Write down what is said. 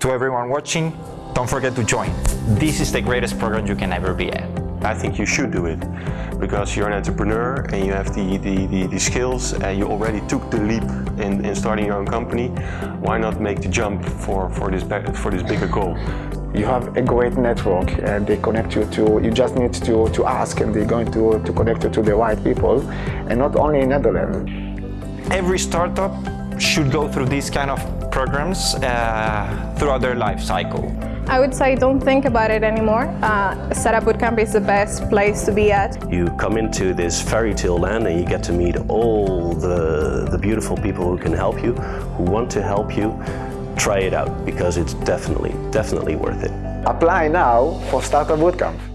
To everyone watching, don't forget to join. This is the greatest program you can ever be at. I think you should do it because you're an entrepreneur and you have the, the, the, the skills and you already took the leap in, in starting your own company. Why not make the jump for, for, this, for this bigger goal? You have a great network and they connect you to, you just need to, to ask and they're going to, to connect you to the right people and not only in Netherlands. Every startup should go through this kind of programs uh, throughout their life cycle. I would say don't think about it anymore. Uh, Startup Bootcamp is the best place to be at. You come into this fairy tale land and you get to meet all the, the beautiful people who can help you, who want to help you. Try it out because it's definitely, definitely worth it. Apply now for Startup Bootcamp.